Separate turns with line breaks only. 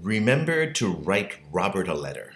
Remember to write Robert a letter.